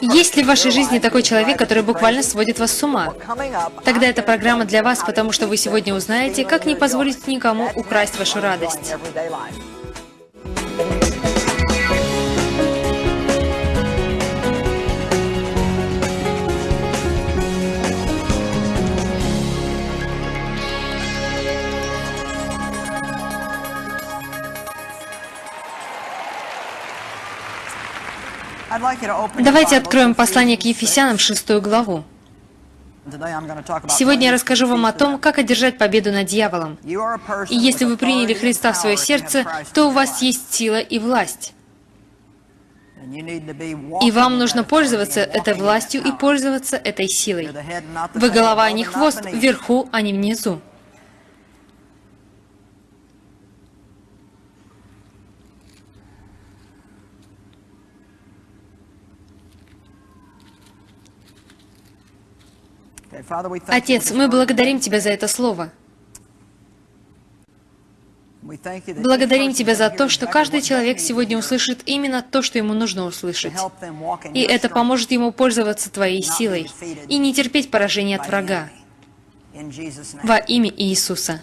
Есть ли в вашей жизни такой человек, который буквально сводит вас с ума? Тогда эта программа для вас, потому что вы сегодня узнаете, как не позволить никому украсть вашу радость. Давайте откроем послание к Ефесянам, шестую главу. Сегодня я расскажу вам о том, как одержать победу над дьяволом. И если вы приняли Христа в свое сердце, то у вас есть сила и власть. И вам нужно пользоваться этой властью и пользоваться этой силой. Вы голова, а не хвост, вверху, а не внизу. Отец, мы благодарим Тебя за это слово. Благодарим Тебя за то, что каждый человек сегодня услышит именно то, что ему нужно услышать. И это поможет ему пользоваться Твоей силой и не терпеть поражения от врага. Во имя Иисуса.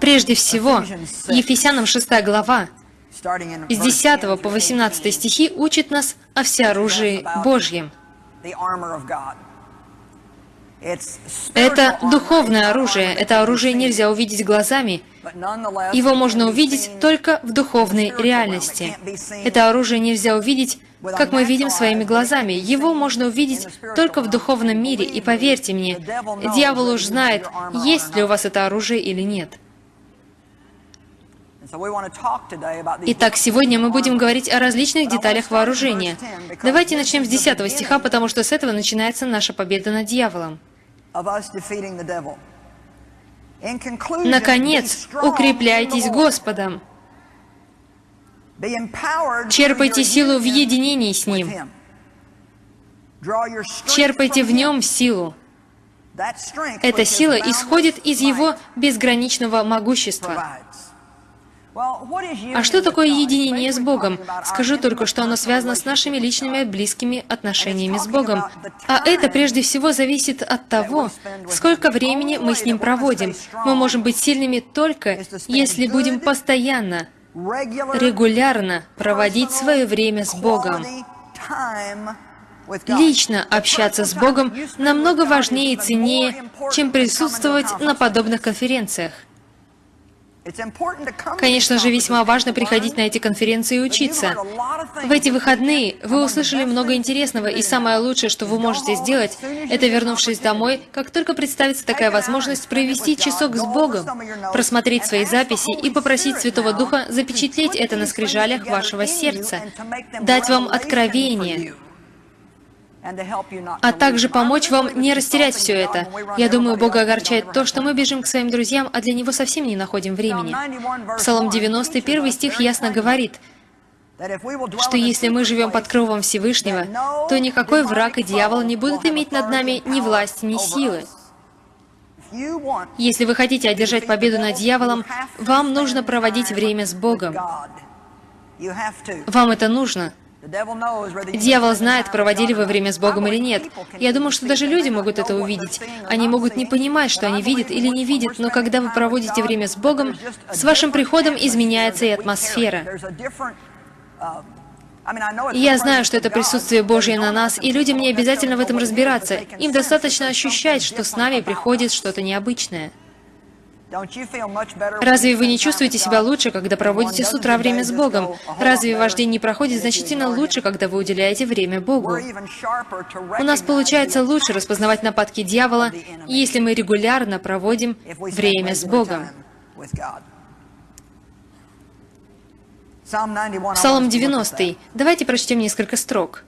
Прежде всего, Ефесянам 6 глава, с 10 по 18 стихи учит нас о всеоружии Божьем – это духовное оружие. Это оружие нельзя увидеть глазами. Его можно увидеть только в духовной реальности. Это оружие нельзя увидеть, как мы видим своими глазами. Его можно увидеть только в духовном мире. И поверьте мне, дьявол уж знает, есть ли у вас это оружие или нет. Итак, сегодня мы будем говорить о различных деталях вооружения. Давайте начнем с 10 стиха, потому что с этого начинается наша победа над дьяволом. Наконец, укрепляйтесь Господом. Черпайте силу в единении с Ним. Черпайте в Нем силу. Эта сила исходит из Его безграничного могущества. А что такое единение с Богом? Скажу только, что оно связано с нашими личными близкими отношениями с Богом. А это прежде всего зависит от того, сколько времени мы с Ним проводим. Мы можем быть сильными только, если будем постоянно, регулярно проводить свое время с Богом. Лично общаться с Богом намного важнее и ценнее, чем присутствовать на подобных конференциях. Конечно же, весьма важно приходить на эти конференции и учиться. В эти выходные вы услышали много интересного, и самое лучшее, что вы можете сделать, это, вернувшись домой, как только представится такая возможность, провести часок с Богом, просмотреть свои записи и попросить Святого Духа запечатлеть это на скрижалях вашего сердца, дать вам откровение, а также помочь вам не растерять все это. Я думаю, Бога огорчает то, что мы бежим к своим друзьям, а для Него совсем не находим времени. Псалом 91 стих ясно говорит, что если мы живем под кровом Всевышнего, то никакой враг и дьявол не будут иметь над нами ни власти, ни силы. Если вы хотите одержать победу над дьяволом, вам нужно проводить время с Богом. Вам это нужно. Дьявол знает, проводили вы время с Богом или нет. Я думаю, что даже люди могут это увидеть. Они могут не понимать, что они видят или не видят, но когда вы проводите время с Богом, с вашим приходом изменяется и атмосфера. я знаю, что это присутствие Божье на нас, и людям не обязательно в этом разбираться. Им достаточно ощущать, что с нами приходит что-то необычное. Разве вы не чувствуете себя лучше, когда проводите с утра время с Богом? Разве ваш день не проходит значительно лучше, когда вы уделяете время Богу? У нас получается лучше распознавать нападки дьявола, если мы регулярно проводим время с Богом. Псалом 90. Давайте прочтем несколько строк.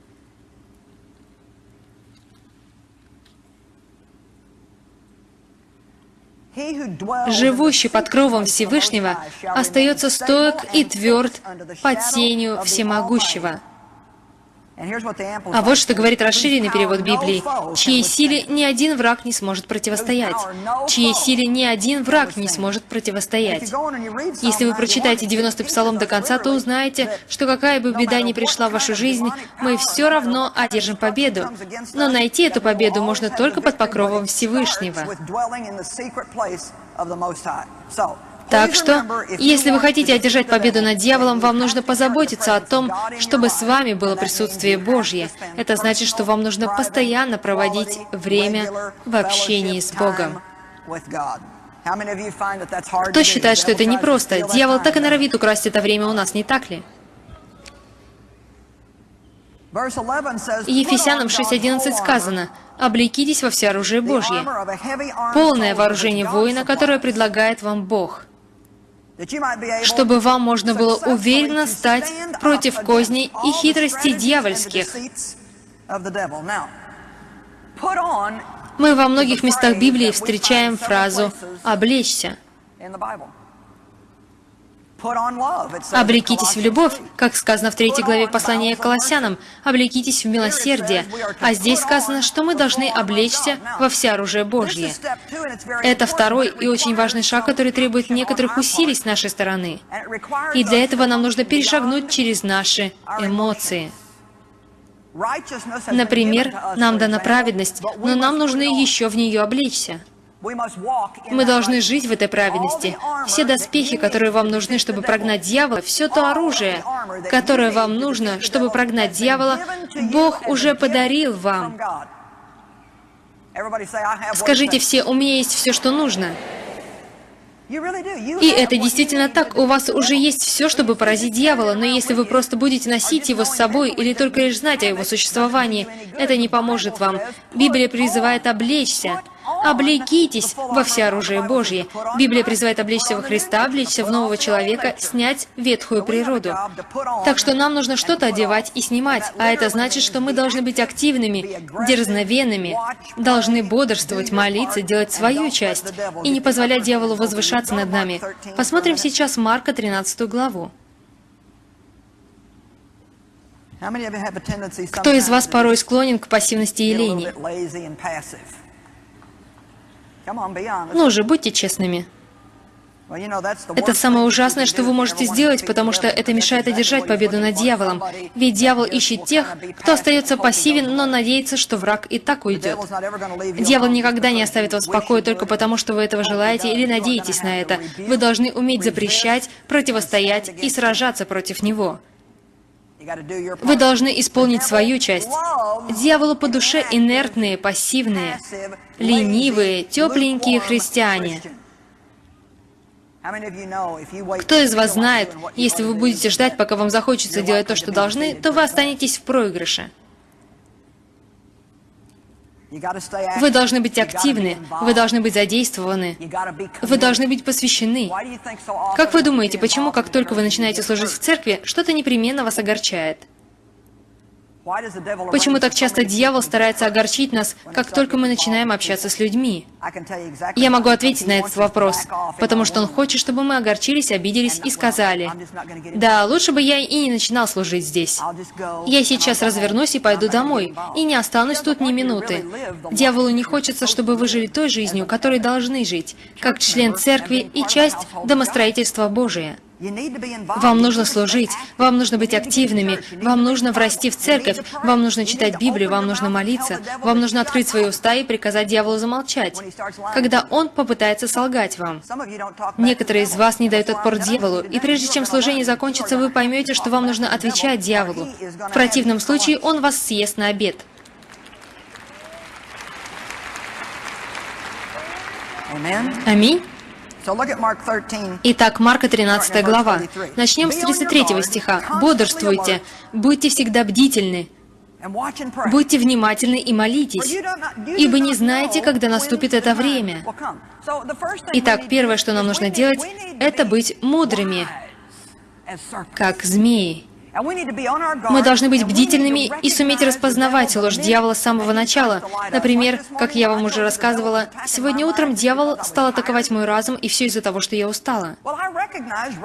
Живущий под кровом Всевышнего остается стоек и тверд под тенью Всемогущего. А вот что говорит расширенный перевод Библии. «Чьей силе ни один враг не сможет противостоять». «Чьей силе ни один враг не сможет противостоять». Если вы прочитаете 90 псалом до конца, то узнаете, что какая бы беда ни пришла в вашу жизнь, мы все равно одержим победу. Но найти эту победу можно только под покровом Всевышнего. Так что, если вы хотите одержать победу над дьяволом, вам нужно позаботиться о том, чтобы с вами было присутствие Божье. Это значит, что вам нужно постоянно проводить время в общении с Богом. Кто считает, что это непросто? Дьявол так и норовит украсть это время у нас, не так ли? Ефесянам 6.11 сказано, «Облекитесь во все оружие Божье». Полное вооружение воина, которое предлагает вам Бог чтобы вам можно было уверенно стать против козней и хитростей дьявольских. Мы во многих местах Библии встречаем фразу «облечься». Облекитесь в любовь, как сказано в третьей главе послания к Колоссянам, облекитесь в милосердие. А здесь сказано, что мы должны облечься во все оружие Божье. Это второй и очень важный шаг, который требует некоторых усилий с нашей стороны. И для этого нам нужно перешагнуть через наши эмоции. Например, нам дана праведность, но нам нужно еще в нее облечься. Мы должны жить в этой праведности. Все доспехи, которые вам нужны, чтобы прогнать дьявола, все то оружие, которое вам нужно, чтобы прогнать дьявола, Бог уже подарил вам. Скажите все, у меня есть все, что нужно. И это действительно так. У вас уже есть все, чтобы поразить дьявола, но если вы просто будете носить его с собой или только лишь знать о его существовании, это не поможет вам. Библия призывает облечься. Облекитесь во всеоружие Божье. Библия призывает облечься во Христа, облечься в нового человека, снять ветхую природу. Так что нам нужно что-то одевать и снимать, а это значит, что мы должны быть активными, дерзновенными, должны бодрствовать, молиться, делать свою часть и не позволять дьяволу возвышаться над нами. Посмотрим сейчас Марка 13 главу. Кто из вас порой склонен к пассивности и лени? Ну же, будьте честными. Это самое ужасное, что вы можете сделать, потому что это мешает одержать победу над дьяволом. Ведь дьявол ищет тех, кто остается пассивен, но надеется, что враг и так уйдет. Дьявол никогда не оставит вас в покое только потому, что вы этого желаете или надеетесь на это. Вы должны уметь запрещать, противостоять и сражаться против него. Вы должны исполнить свою часть. Дьяволу по душе инертные, пассивные, ленивые, тепленькие христиане. Кто из вас знает, если вы будете ждать, пока вам захочется делать то, что должны, то вы останетесь в проигрыше. Вы должны быть активны, вы должны быть задействованы, вы должны быть посвящены. Как вы думаете, почему, как только вы начинаете служить в церкви, что-то непременно вас огорчает? Почему так часто дьявол старается огорчить нас, как только мы начинаем общаться с людьми? Я могу ответить на этот вопрос, потому что он хочет, чтобы мы огорчились, обиделись и сказали, «Да, лучше бы я и не начинал служить здесь. Я сейчас развернусь и пойду домой, и не останусь тут ни минуты». Дьяволу не хочется, чтобы вы жили той жизнью, которой должны жить, как член церкви и часть домостроительства Божия. Вам нужно служить, вам нужно быть активными, вам нужно врасти в церковь, вам нужно читать Библию, вам нужно молиться, вам нужно открыть свои уста и приказать дьяволу замолчать, когда он попытается солгать вам. Некоторые из вас не дают отпор дьяволу, и прежде чем служение закончится, вы поймете, что вам нужно отвечать дьяволу. В противном случае он вас съест на обед. Аминь. Итак, Марка 13 глава. Начнем с 33 стиха. «Бодрствуйте, будьте всегда бдительны, будьте внимательны и молитесь, ибо не знаете, когда наступит это время». Итак, первое, что нам нужно делать, это быть мудрыми, как змеи. Мы должны быть бдительными и суметь распознавать ложь дьявола с самого начала. Например, как я вам уже рассказывала, сегодня утром дьявол стал атаковать мой разум, и все из-за того, что я устала.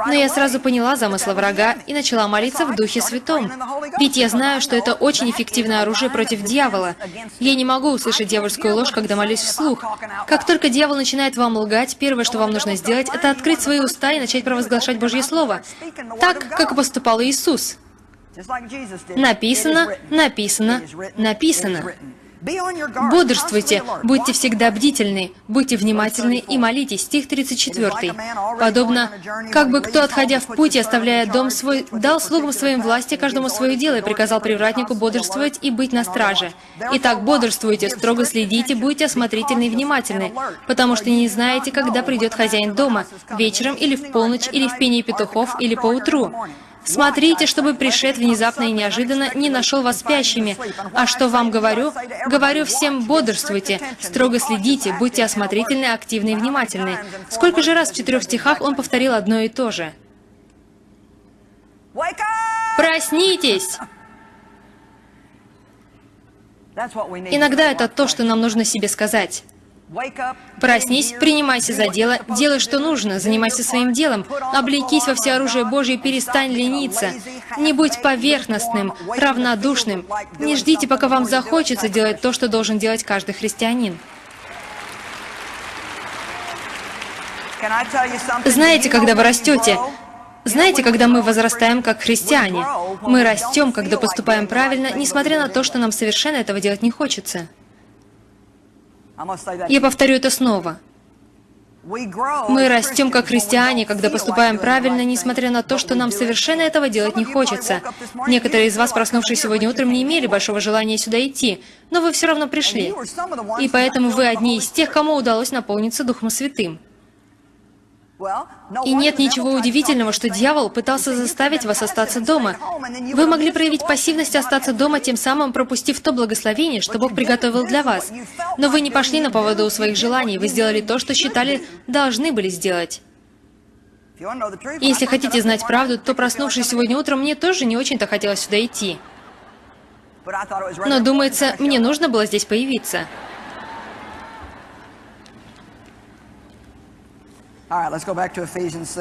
Но я сразу поняла замысла врага и начала молиться в Духе Святом. Ведь я знаю, что это очень эффективное оружие против дьявола. Я не могу услышать дьявольскую ложь, когда молюсь вслух. Как только дьявол начинает вам лгать, первое, что вам нужно сделать, это открыть свои уста и начать провозглашать Божье Слово. Так, как поступал Иисус. Написано, написано, написано. Бодрствуйте, будьте всегда бдительны, будьте внимательны и молитесь. Стих 34. Подобно, как бы кто, отходя в путь и оставляя дом свой, дал слугам своим власти каждому свое дело и приказал привратнику бодрствовать и быть на страже. Итак, бодрствуйте, строго следите, будьте осмотрительны и внимательны, потому что не знаете, когда придет хозяин дома, вечером или в полночь, или в пении петухов, или поутру. Смотрите, чтобы пришед внезапно и неожиданно не нашел вас спящими. А что вам говорю? Говорю всем, бодрствуйте, строго следите, будьте осмотрительны, активны и внимательны. Сколько же раз в четырех стихах он повторил одно и то же? Проснитесь! Иногда это то, что нам нужно себе сказать. Проснись, принимайся за дело, делай, что нужно, занимайся своим делом, облекись во всеоружие Божье, перестань лениться. Не будь поверхностным, равнодушным. Не ждите, пока вам захочется делать то, что должен делать каждый христианин. Знаете, когда вы растете, знаете, когда мы возрастаем как христиане, мы растем, когда поступаем правильно, несмотря на то, что нам совершенно этого делать не хочется. Я повторю это снова. Мы растем как христиане, когда поступаем правильно, несмотря на то, что нам совершенно этого делать не хочется. Некоторые из вас, проснувшись сегодня утром, не имели большого желания сюда идти, но вы все равно пришли. И поэтому вы одни из тех, кому удалось наполниться Духом Святым. И нет ничего удивительного, что дьявол пытался заставить вас остаться дома. Вы могли проявить пассивность и остаться дома, тем самым пропустив то благословение, что Бог приготовил для вас. Но вы не пошли на поводу у своих желаний, вы сделали то, что считали должны были сделать. Если хотите знать правду, то проснувшись сегодня утром, мне тоже не очень-то хотелось сюда идти. Но, думается, мне нужно было здесь появиться.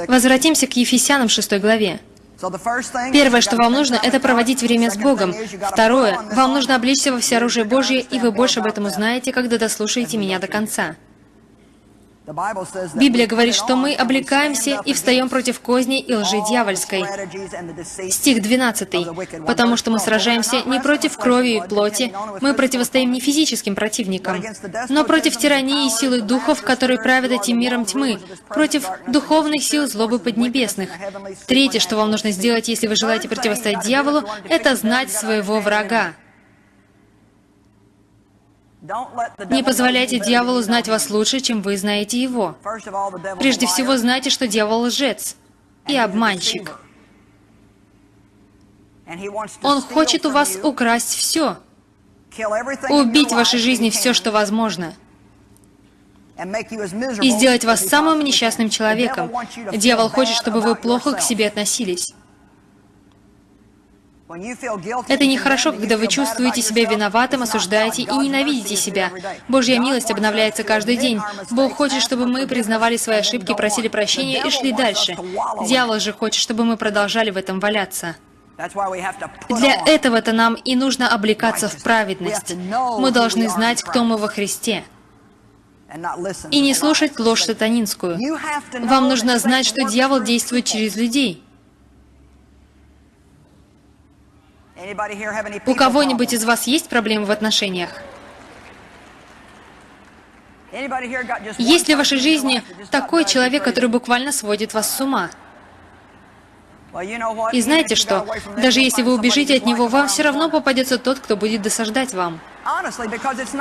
Возвратимся к Ефесянам 6 главе. Первое, что вам нужно, это проводить время с Богом. Второе, вам нужно облечься во всеоружие Божье, и вы больше об этом узнаете, когда дослушаете меня до конца. Библия говорит, что мы облекаемся и встаем против козней и лжи дьявольской. Стих 12. «Потому что мы сражаемся не против крови и плоти, мы противостоим не физическим противникам, но против тирании и силы духов, которые правят этим миром тьмы, против духовных сил злобы поднебесных». Третье, что вам нужно сделать, если вы желаете противостоять дьяволу, это знать своего врага. Не позволяйте дьяволу знать вас лучше, чем вы знаете его. Прежде всего, знайте, что дьявол лжец и обманщик. Он хочет у вас украсть все, убить в вашей жизни все, что возможно, и сделать вас самым несчастным человеком. Дьявол хочет, чтобы вы плохо к себе относились. Это нехорошо, когда вы чувствуете себя виноватым, осуждаете и ненавидите себя. Божья милость обновляется каждый день. Бог хочет, чтобы мы признавали свои ошибки, просили прощения и шли дальше. Дьявол же хочет, чтобы мы продолжали в этом валяться. Для этого-то нам и нужно облекаться в праведность. Мы должны знать, кто мы во Христе. И не слушать ложь сатанинскую. Вам нужно знать, что дьявол действует через людей. У кого-нибудь из вас есть проблемы в отношениях? Есть ли в вашей жизни такой человек, который буквально сводит вас с ума? И знаете что? Даже если вы убежите от него, вам все равно попадется тот, кто будет досаждать вам.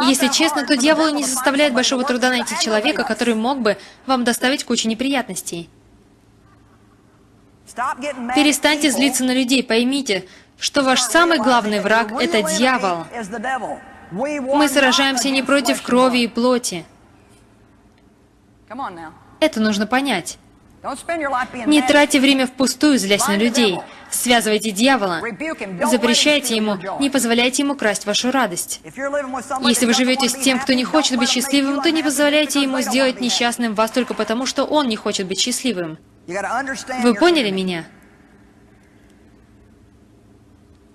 Если честно, то дьяволу не составляет большого труда найти человека, который мог бы вам доставить кучу неприятностей. Перестаньте злиться на людей, поймите, что ваш самый главный враг — это дьявол. Мы сражаемся не против крови и плоти. Это нужно понять. Не тратьте время впустую, злясь на людей. Связывайте дьявола. Запрещайте ему, не позволяйте ему красть вашу радость. Если вы живете с тем, кто не хочет быть счастливым, то не позволяйте ему сделать несчастным вас только потому, что он не хочет быть счастливым. Вы поняли меня?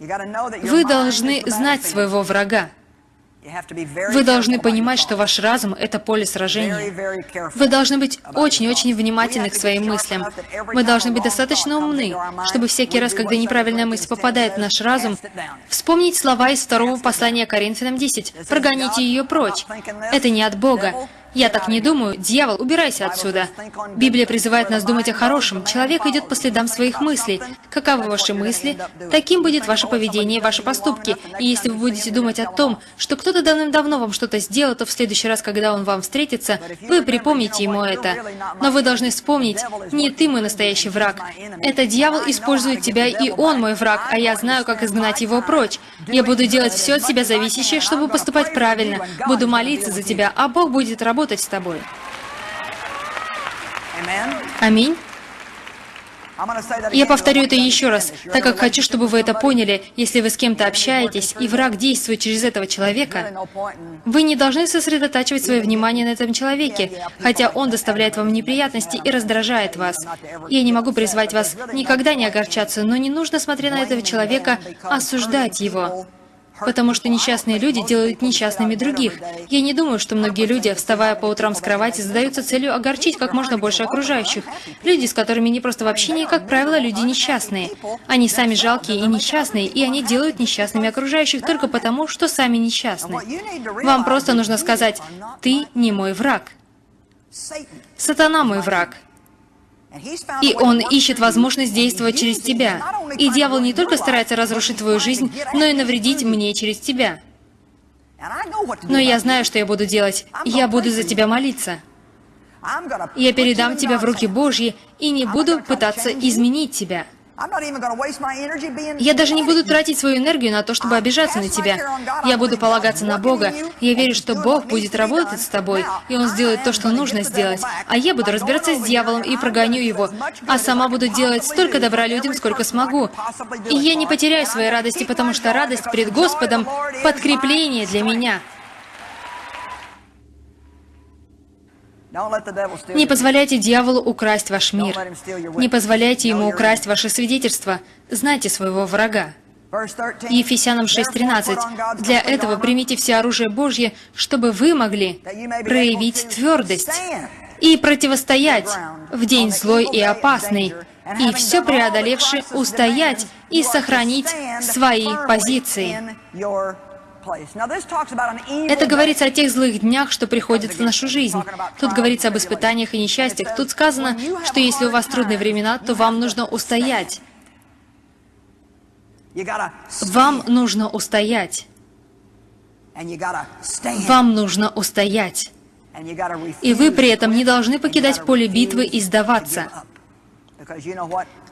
Вы должны знать своего врага. Вы должны понимать, что ваш разум — это поле сражения. Вы должны быть очень-очень внимательны к своим мыслям. Мы должны быть достаточно умны, чтобы всякий раз, когда неправильная мысль попадает в наш разум, вспомнить слова из второго послания Коринфянам 10. «Прогоните ее прочь». Это не от Бога. Я так не думаю. Дьявол, убирайся отсюда. Библия призывает нас думать о хорошем. Человек идет по следам своих мыслей. Каковы ваши мысли, таким будет ваше поведение и ваши поступки. И если вы будете думать о том, что кто-то давным-давно вам что-то сделал, то в следующий раз, когда он вам встретится, вы припомните ему это. Но вы должны вспомнить, не ты мой настоящий враг. Это дьявол использует тебя, и он мой враг, а я знаю, как изгнать его прочь. Я буду делать все от себя зависящее, чтобы поступать правильно. Буду молиться за тебя, а Бог будет работать работать с тобой. Аминь. Я повторю это еще раз, так как хочу, чтобы вы это поняли. Если вы с кем-то общаетесь, и враг действует через этого человека, вы не должны сосредотачивать свое внимание на этом человеке, хотя он доставляет вам неприятности и раздражает вас. Я не могу призвать вас никогда не огорчаться, но не нужно, смотря на этого человека, осуждать его потому что несчастные люди делают несчастными других. Я не думаю, что многие люди, вставая по утрам с кровати, задаются целью огорчить как можно больше окружающих. Люди, с которыми не просто в общении, как правило, люди несчастные. Они сами жалкие и несчастные, и они делают несчастными окружающих только потому, что сами несчастны. Вам просто нужно сказать, «Ты не мой враг». Сатана мой враг. И он ищет возможность действовать через тебя. И дьявол не только старается разрушить твою жизнь, но и навредить мне через тебя. Но я знаю, что я буду делать. Я буду за тебя молиться. Я передам тебя в руки Божьи и не буду пытаться изменить тебя. Я даже не буду тратить свою энергию на то, чтобы обижаться на тебя. Я буду полагаться на Бога. Я верю, что Бог будет работать с тобой, и Он сделает то, что нужно сделать. А я буду разбираться с дьяволом и прогоню его, а сама буду делать столько добра людям, сколько смогу. И я не потеряю своей радости, потому что радость пред Господом — подкрепление для меня. Не позволяйте дьяволу украсть ваш мир. Не позволяйте ему украсть ваше свидетельство. Знайте своего врага. Ефесянам 6.13. Для этого примите все оружие Божье, чтобы вы могли проявить твердость и противостоять в день злой и опасный, и все преодолевши устоять и сохранить свои позиции. Это говорится о тех злых днях, что приходят в нашу жизнь. Тут говорится об испытаниях и несчастьях. Тут сказано, что если у вас трудные времена, то вам нужно устоять. Вам нужно устоять. Вам нужно устоять. И вы при этом не должны покидать поле битвы и сдаваться.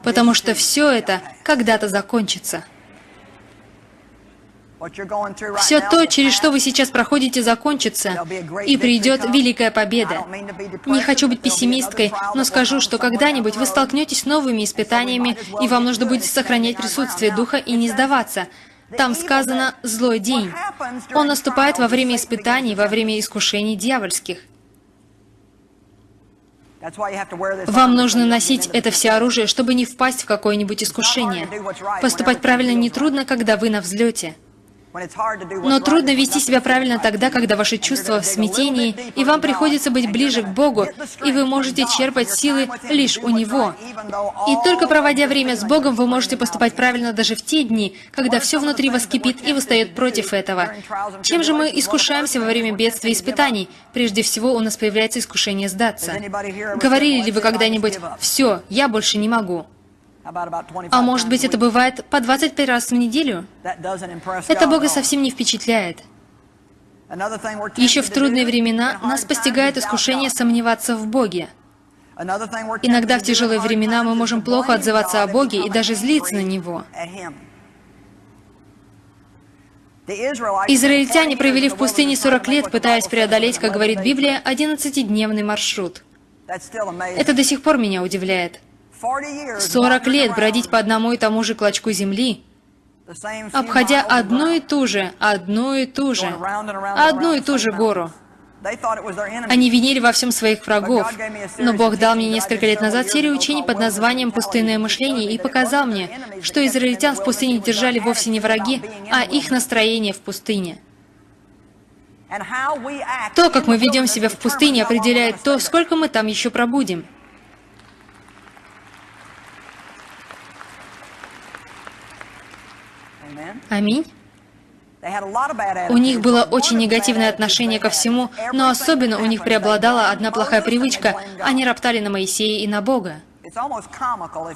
Потому что все это когда-то закончится. Все то, через что вы сейчас проходите, закончится, и придет великая победа. Не хочу быть пессимисткой, но скажу, что когда-нибудь вы столкнетесь с новыми испытаниями, и вам нужно будет сохранять присутствие Духа и не сдаваться. Там сказано «злой день». Он наступает во время испытаний, во время искушений дьявольских. Вам нужно носить это все оружие, чтобы не впасть в какое-нибудь искушение. Поступать правильно нетрудно, когда вы на взлете. Но трудно вести себя правильно тогда, когда ваши чувства в смятении, и вам приходится быть ближе к Богу, и вы можете черпать силы лишь у Него. И только проводя время с Богом, вы можете поступать правильно даже в те дни, когда все внутри вас кипит и восстает против этого. Чем же мы искушаемся во время бедствий и испытаний? Прежде всего, у нас появляется искушение сдаться. Говорили ли вы когда-нибудь «Все, я больше не могу»? А может быть, это бывает по 25 раз в неделю? Это Бога совсем не впечатляет. Еще в трудные времена нас постигает искушение сомневаться в Боге. Иногда в тяжелые времена мы можем плохо отзываться о Боге и даже злиться на Него. Израильтяне провели в пустыне 40 лет, пытаясь преодолеть, как говорит Библия, 11-дневный маршрут. Это до сих пор меня удивляет. 40 лет бродить по одному и тому же клочку земли, обходя одну и ту же, одну и ту же, одну и ту же гору. Они винили во всем своих врагов. Но Бог дал мне несколько лет назад серию учений под названием «Пустынное мышление» и показал мне, что израильтян в пустыне держали вовсе не враги, а их настроение в пустыне. То, как мы ведем себя в пустыне, определяет то, сколько мы там еще пробудем. Аминь. У них было очень негативное отношение ко всему, но особенно у них преобладала одна плохая привычка. Они роптали на Моисея и на Бога.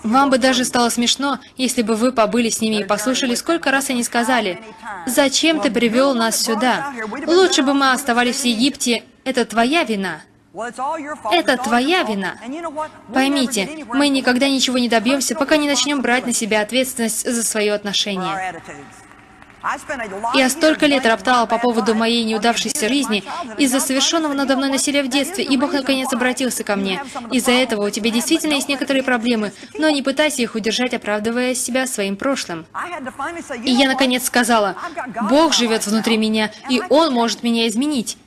Вам бы даже стало смешно, если бы вы побыли с ними и послушали, сколько раз они сказали, «Зачем ты привел нас сюда? Лучше бы мы оставались в Египте. Это твоя вина». Это твоя вина. Поймите, мы никогда ничего не добьемся, пока не начнем брать на себя ответственность за свое отношение. Я столько лет роптала по поводу моей неудавшейся жизни. из-за совершенного надо мной насилия в детстве, и Бог наконец обратился ко мне. Из-за этого у тебя действительно есть некоторые проблемы, но не пытайся их удержать, оправдывая себя своим прошлым. И я наконец сказала, Бог живет внутри меня, и Он может меня изменить.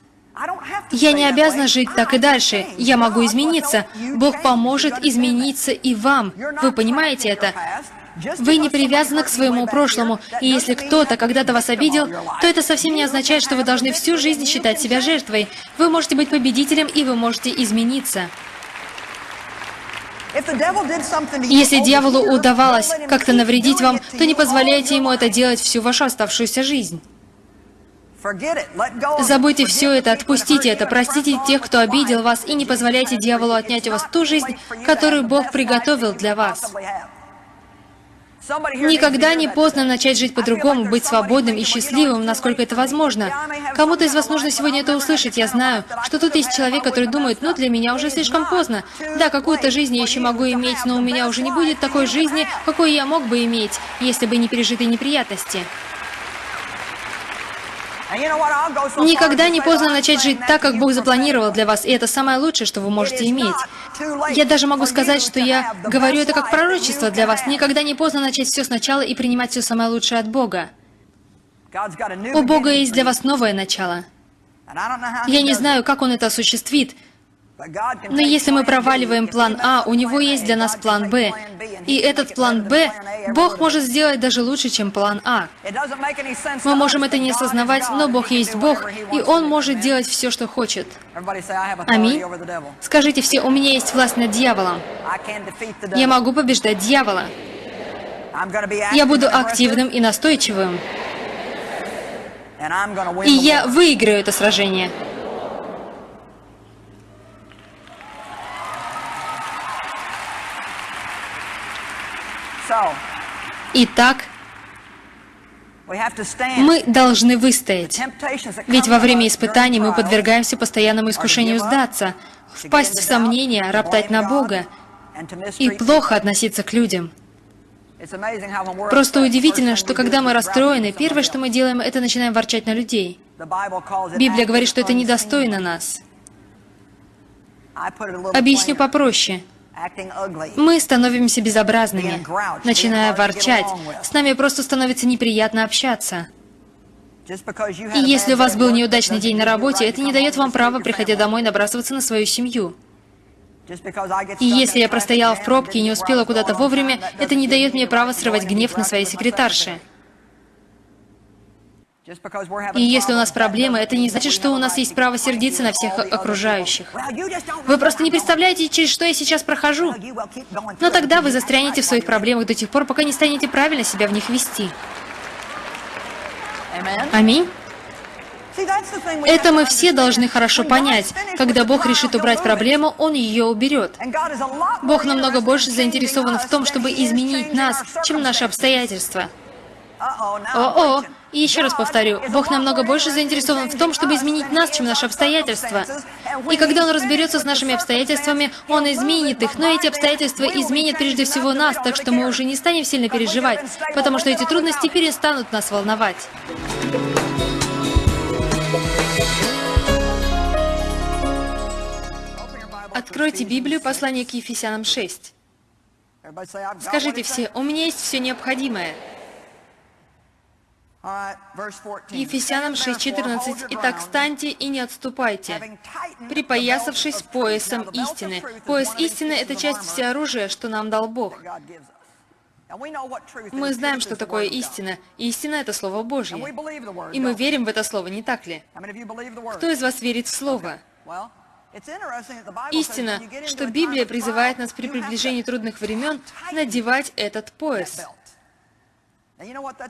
Я не обязана жить так и дальше. Я могу измениться. Бог поможет измениться и вам. Вы понимаете это? Вы не привязаны к своему прошлому, и если кто-то когда-то вас обидел, то это совсем не означает, что вы должны всю жизнь считать себя жертвой. Вы можете быть победителем, и вы можете измениться. Если дьяволу удавалось как-то навредить вам, то не позволяйте ему это делать всю вашу оставшуюся жизнь. Забудьте все это, отпустите это, простите тех, кто обидел вас, и не позволяйте дьяволу отнять у вас ту жизнь, которую Бог приготовил для вас. Никогда не поздно начать жить по-другому, быть свободным и счастливым, насколько это возможно. Кому-то из вас нужно сегодня это услышать, я знаю, что тут есть человек, который думает, ну, для меня уже слишком поздно. Да, какую-то жизнь я еще могу иметь, но у меня уже не будет такой жизни, какой я мог бы иметь, если бы не пережитые неприятности. Никогда не поздно начать жить так, как Бог запланировал для вас, и это самое лучшее, что вы можете иметь. Я даже могу сказать, что я говорю это как пророчество для вас. Никогда не поздно начать все сначала и принимать все самое лучшее от Бога. У Бога есть для вас новое начало. Я не знаю, как Он это осуществит, но если мы проваливаем план А, у него есть для нас план Б. И этот план Б Бог может сделать даже лучше, чем план А. Мы можем это не осознавать, но Бог есть Бог, и Он может делать все, что хочет. Аминь. Скажите все, у меня есть власть над дьяволом. Я могу побеждать дьявола. Я буду активным и настойчивым. И я выиграю это сражение. Итак, мы должны выстоять. Ведь во время испытаний мы подвергаемся постоянному искушению сдаться, впасть в сомнения, роптать на Бога и плохо относиться к людям. Просто удивительно, что когда мы расстроены, первое, что мы делаем, это начинаем ворчать на людей. Библия говорит, что это недостойно нас. Объясню попроще. Мы становимся безобразными, начиная ворчать. С нами просто становится неприятно общаться. И если у вас был неудачный день на работе, это не дает вам права, приходя домой, набрасываться на свою семью. И если я простояла в пробке и не успела куда-то вовремя, это не дает мне права срывать гнев на своей секретарше. И если у нас проблемы, это не значит, что у нас есть право сердиться на всех окружающих. Вы просто не представляете, через что я сейчас прохожу. Но тогда вы застрянете в своих проблемах до тех пор, пока не станете правильно себя в них вести. Аминь. Это мы все должны хорошо понять. Когда Бог решит убрать проблему, Он ее уберет. Бог намного больше заинтересован в том, чтобы изменить нас, чем наши обстоятельства. О-о! И еще раз повторю, Бог намного больше заинтересован в том, чтобы изменить нас, чем наши обстоятельства. И когда Он разберется с нашими обстоятельствами, Он изменит их, но эти обстоятельства изменят прежде всего нас, так что мы уже не станем сильно переживать, потому что эти трудности перестанут нас волновать. Откройте Библию, послание к Ефесянам 6. Скажите все, у меня есть все необходимое. Ефесянам 6.14. «Итак, встаньте и не отступайте, припоясавшись поясом истины». Пояс истины — это часть всеоружия, что нам дал Бог. Мы знаем, что такое истина. Истина — это Слово Божье. И мы верим в это Слово, не так ли? Кто из вас верит в Слово? Истина, что Библия призывает нас при приближении трудных времен надевать этот пояс.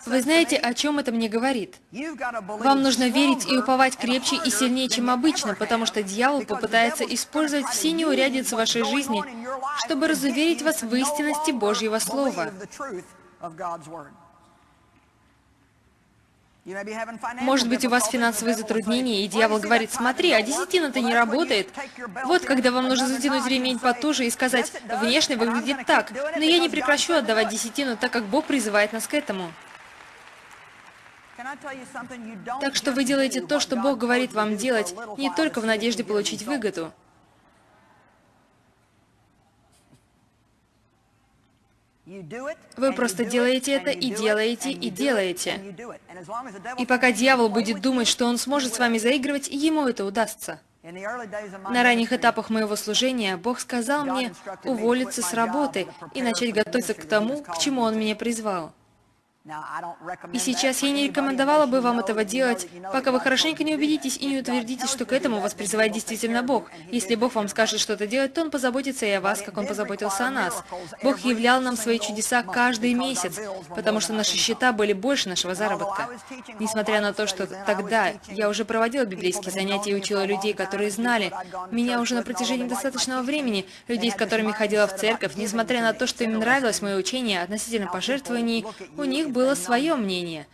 Вы знаете, о чем это мне говорит? Вам нужно верить и уповать крепче и сильнее, чем обычно, потому что дьявол попытается использовать все неурядицы вашей жизни, чтобы разуверить вас в истинности Божьего Слова. Может быть, у вас финансовые затруднения, и дьявол говорит, смотри, а десятина-то не работает. Вот когда вам нужно затянуть ремень потуже и сказать, внешне выглядит так, но я не прекращу отдавать десятину, так как Бог призывает нас к этому. Так что вы делаете то, что Бог говорит вам делать, не только в надежде получить выгоду. Вы просто делаете это и делаете и делаете. И пока дьявол будет думать, что он сможет с вами заигрывать, ему это удастся. На ранних этапах моего служения Бог сказал мне уволиться с работы и начать готовиться к тому, к чему Он меня призвал. И сейчас я не рекомендовала бы вам этого делать, пока вы хорошенько не убедитесь и не утвердитесь, что к этому вас призывает действительно Бог. Если Бог вам скажет что-то делать, то Он позаботится и о вас, как Он позаботился о нас. Бог являл нам свои чудеса каждый месяц, потому что наши счета были больше нашего заработка. Несмотря на то, что тогда я уже проводила библейские занятия и учила людей, которые знали меня уже на протяжении достаточного времени, людей, с которыми ходила в церковь, несмотря на то, что им нравилось мое учение относительно пожертвований, у них было свое мнение.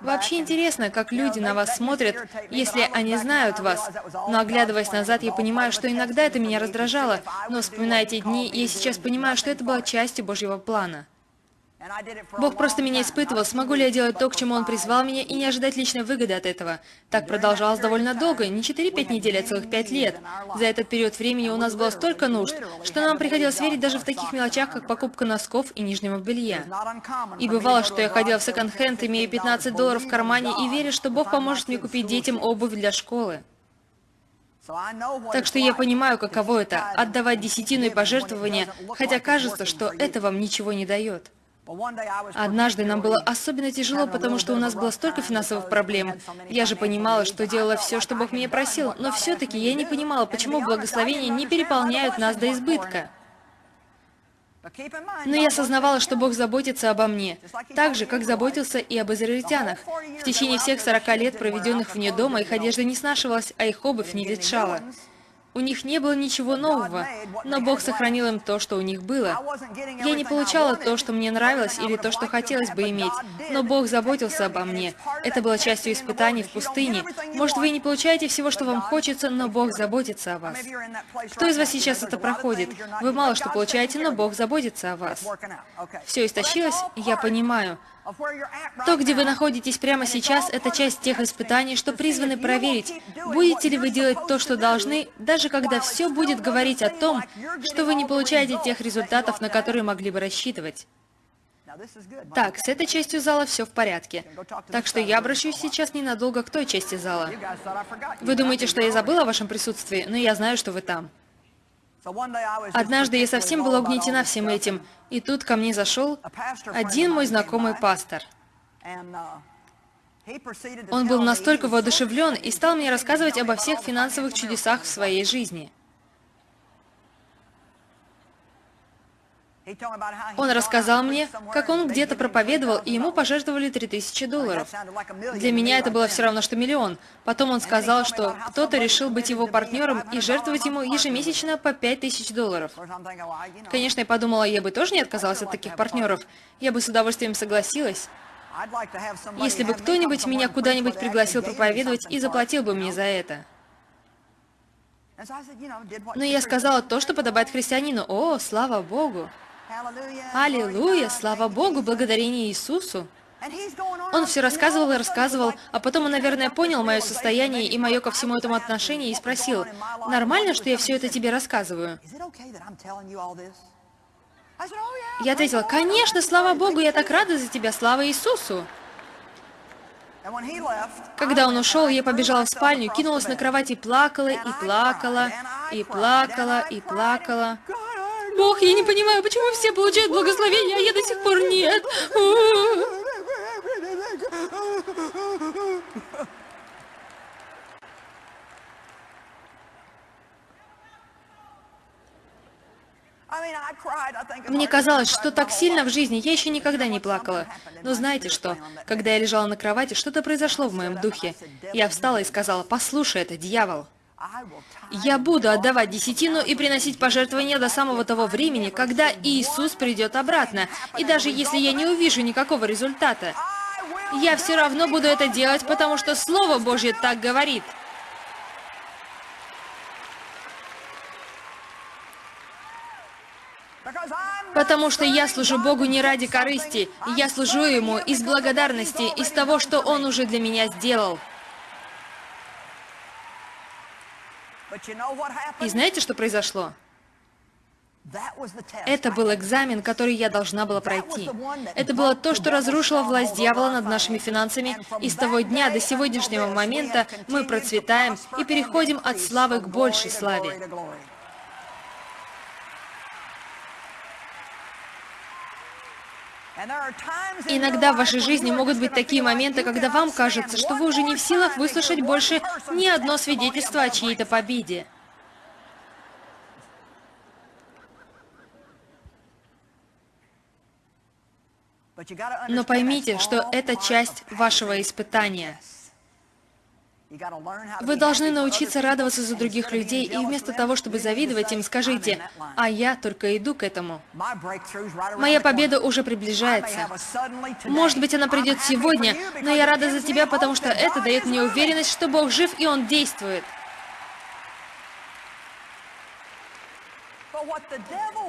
Вообще интересно, как люди на вас смотрят, если они знают вас. Но оглядываясь назад, я понимаю, что иногда это меня раздражало, но вспоминая эти дни, я сейчас понимаю, что это было частью Божьего плана. Бог просто меня испытывал, смогу ли я делать то, к чему Он призвал меня, и не ожидать личной выгоды от этого. Так продолжалось довольно долго, не 4-5 недель, а целых 5 лет. За этот период времени у нас было столько нужд, что нам приходилось верить даже в таких мелочах, как покупка носков и нижнего белья. И бывало, что я ходила в секонд-хенд, имея 15 долларов в кармане, и веря, что Бог поможет мне купить детям обувь для школы. Так что я понимаю, каково это – отдавать десятину и пожертвования, хотя кажется, что это вам ничего не дает. Однажды нам было особенно тяжело, потому что у нас было столько финансовых проблем. Я же понимала, что делала все, что Бог меня просил, но все-таки я не понимала, почему благословения не переполняют нас до избытка. Но я осознавала, что Бог заботится обо мне, так же, как заботился и об израильтянах. В течение всех 40 лет, проведенных вне дома, их одежда не снашивалась, а их обувь не ветшала. У них не было ничего нового, но Бог сохранил им то, что у них было. Я не получала то, что мне нравилось, или то, что хотелось бы иметь, но Бог заботился обо мне. Это было частью испытаний в пустыне. Может, вы не получаете всего, что вам хочется, но Бог заботится о вас. Кто из вас сейчас это проходит? Вы мало что получаете, но Бог заботится о вас. Все истощилось? Я понимаю. То, где вы находитесь прямо сейчас, это часть тех испытаний, что призваны проверить, будете ли вы делать то, что должны, даже когда все будет говорить о том, что вы не получаете тех результатов, на которые могли бы рассчитывать. Так, с этой частью зала все в порядке. Так что я обращусь сейчас ненадолго к той части зала. Вы думаете, что я забыла о вашем присутствии, но я знаю, что вы там. Однажды я совсем была угнетена всем этим, и тут ко мне зашел один мой знакомый пастор. Он был настолько воодушевлен и стал мне рассказывать обо всех финансовых чудесах в своей жизни. Он рассказал мне, как он где-то проповедовал, и ему пожертвовали 3000 долларов. Для меня это было все равно, что миллион. Потом он сказал, что кто-то решил быть его партнером и жертвовать ему ежемесячно по 5000 долларов. Конечно, я подумала, я бы тоже не отказалась от таких партнеров. Я бы с удовольствием согласилась. Если бы кто-нибудь меня куда-нибудь пригласил проповедовать и заплатил бы мне за это. Но я сказала то, что подобает христианину. О, слава Богу! Аллилуйя! Слава Богу! Благодарение Иисусу! Он все рассказывал и рассказывал, а потом он, наверное, понял мое состояние и мое ко всему этому отношение и спросил, «Нормально, что я все это тебе рассказываю?» Я ответила, конечно, слава Богу, я так рада за тебя, слава Иисусу. Когда он ушел, я побежала в спальню, кинулась на кровать и плакала, и плакала, и плакала, и плакала. Бог, я не понимаю, почему все получают благословение, а я до сих пор нет. Мне казалось, что так сильно в жизни я еще никогда не плакала. Но знаете что? Когда я лежала на кровати, что-то произошло в моем духе. Я встала и сказала, послушай, это дьявол. Я буду отдавать десятину и приносить пожертвования до самого того времени, когда Иисус придет обратно. И даже если я не увижу никакого результата, я все равно буду это делать, потому что Слово Божье так говорит. Потому что я служу Богу не ради корысти, я служу Ему из благодарности, из того, что Он уже для меня сделал. И знаете, что произошло? Это был экзамен, который я должна была пройти. Это было то, что разрушило власть дьявола над нашими финансами, и с того дня до сегодняшнего момента мы процветаем и переходим от славы к большей славе. Иногда в вашей жизни могут быть такие моменты, когда вам кажется, что вы уже не в силах выслушать больше ни одно свидетельство о чьей-то победе. Но поймите, что это часть вашего испытания. Вы должны научиться радоваться за других людей, и вместо того, чтобы завидовать им, скажите, «А я только иду к этому». Моя победа уже приближается. Может быть, она придет сегодня, но я рада за тебя, потому что это дает мне уверенность, что Бог жив и Он действует.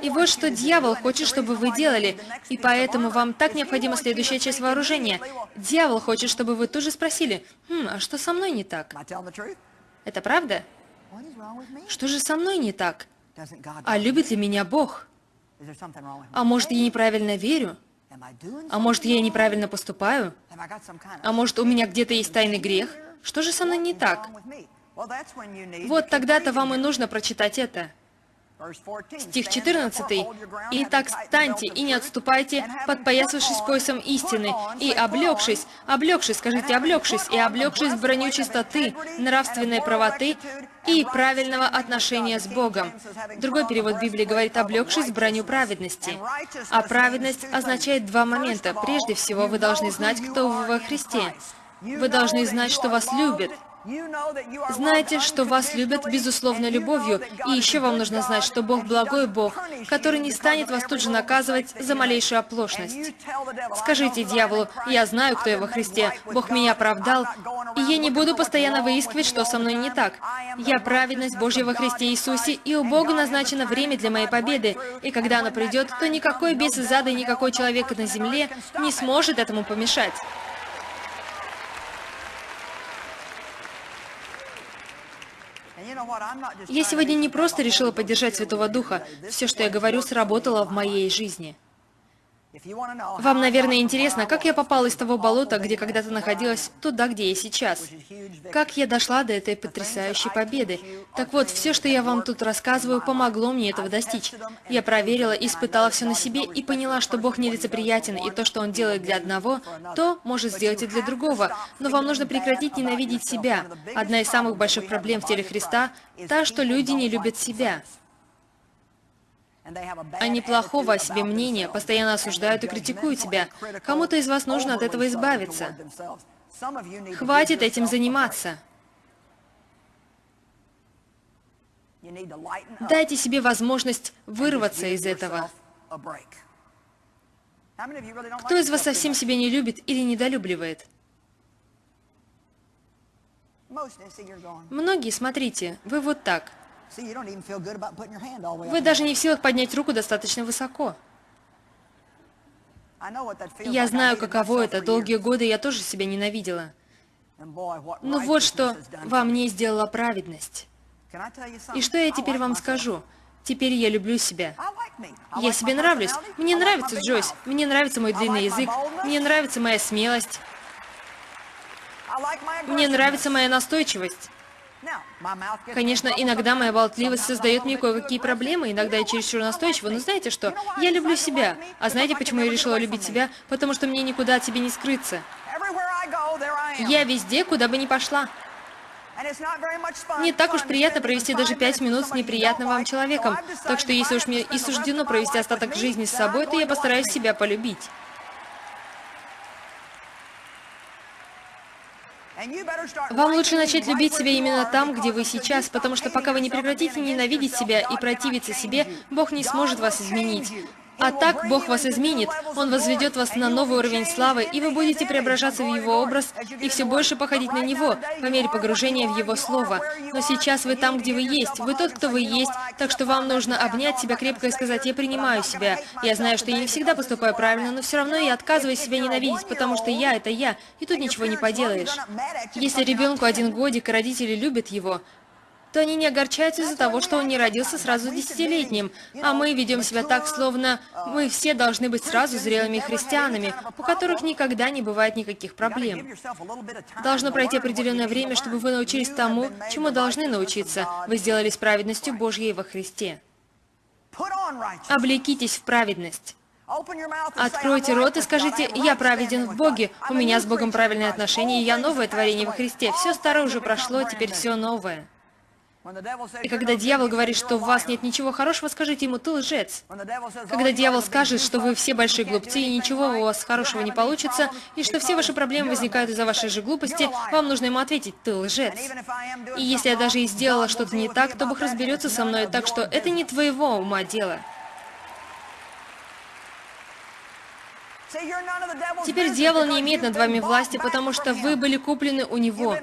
И вот что дьявол хочет, чтобы вы делали, и поэтому вам так необходима следующая часть вооружения. Дьявол хочет, чтобы вы тоже спросили, «Хм, а что со мной не так?» Это правда? Что же со мной не так? А любит ли меня Бог? А может, я неправильно верю? А может, я неправильно поступаю? А может, у меня где-то есть тайный грех? Что же со мной не так? Вот тогда-то вам и нужно прочитать это. Стих 14. «Итак, станьте и не отступайте, подпоясавшись поясом истины, и облегшись, облегшись, скажите, облегшись, и облегшись в броню чистоты, нравственной правоты и правильного отношения с Богом». Другой перевод Библии говорит «облегшись в броню праведности». А праведность означает два момента. Прежде всего, вы должны знать, кто вы во Христе. Вы должны знать, что вас любят. Знаете, что вас любят безусловной любовью, и еще вам нужно знать, что Бог благой Бог, который не станет вас тут же наказывать за малейшую оплошность. Скажите дьяволу, я знаю, кто я во Христе, Бог меня оправдал, и я не буду постоянно выискивать, что со мной не так. Я праведность Божья во Христе Иисусе, и у Бога назначено время для моей победы, и когда оно придет, то никакой бес из ада и никакой человек на земле не сможет этому помешать. Я сегодня не просто решила поддержать Святого Духа. Все, что я говорю, сработало в моей жизни. Вам, наверное, интересно, как я попала из того болота, где когда-то находилась, туда, где я сейчас. Как я дошла до этой потрясающей победы. Так вот, все, что я вам тут рассказываю, помогло мне этого достичь. Я проверила, испытала все на себе и поняла, что Бог нелицеприятен, и то, что Он делает для одного, то может сделать и для другого. Но вам нужно прекратить ненавидеть себя. Одна из самых больших проблем в теле Христа – та, что люди не любят себя. Они плохого о себе мнения, постоянно осуждают и критикуют тебя. Кому-то из вас нужно от этого избавиться. Хватит этим заниматься. Дайте себе возможность вырваться из этого. Кто из вас совсем себя не любит или недолюбливает? Многие, смотрите, вы вот так. Вы даже не в силах поднять руку достаточно высоко. Я знаю, каково это. Долгие годы я тоже себя ненавидела. Но вот что во мне сделала праведность. И что я теперь вам скажу? Теперь я люблю себя. Я себе нравлюсь. Мне нравится Джойс. Мне нравится мой длинный язык. Мне нравится моя смелость. Мне нравится моя настойчивость. Конечно, иногда моя болтливость создает мне кое-какие проблемы, иногда я чересчур настойчива, но знаете что? Я люблю себя. А знаете, почему я решила любить себя? Потому что мне никуда от себя не скрыться. Я везде, куда бы ни пошла. Не так уж приятно провести даже пять минут с неприятным вам человеком, так что если уж мне и суждено провести остаток жизни с собой, то я постараюсь себя полюбить. Вам лучше начать любить себя именно там, где вы сейчас, потому что пока вы не прекратите ненавидеть себя и противиться себе, Бог не сможет вас изменить. А так Бог вас изменит, Он возведет вас на новый уровень славы, и вы будете преображаться в Его образ и все больше походить на Него, по мере погружения в Его Слово. Но сейчас вы там, где вы есть, вы тот, кто вы есть, так что вам нужно обнять себя крепко и сказать, «Я принимаю себя». Я знаю, что я не всегда поступаю правильно, но все равно я отказываюсь себя ненавидеть, потому что я — это я, и тут ничего не поделаешь. Если ребенку один годик, и родители любят его, то они не огорчаются из-за того, что он не родился сразу десятилетним, а мы ведем себя так, словно мы все должны быть сразу зрелыми христианами, у которых никогда не бывает никаких проблем. Должно пройти определенное время, чтобы вы научились тому, чему должны научиться. Вы сделались праведностью Божьей во Христе. Облекитесь в праведность. Откройте рот и скажите, «Я праведен в Боге, у меня с Богом правильные отношения, и я новое творение во Христе. Все старое уже прошло, теперь все новое». И когда дьявол говорит, что в вас нет ничего хорошего, скажите ему, ты лжец. Когда дьявол скажет, что вы все большие глупцы, и ничего у вас хорошего не получится, и что все ваши проблемы возникают из-за вашей же глупости, вам нужно ему ответить, ты лжец. И если я даже и сделала что-то не так, то Бог разберется со мной, так что это не твоего ума дело. Теперь дьявол не имеет над вами власти, потому что вы были куплены у него.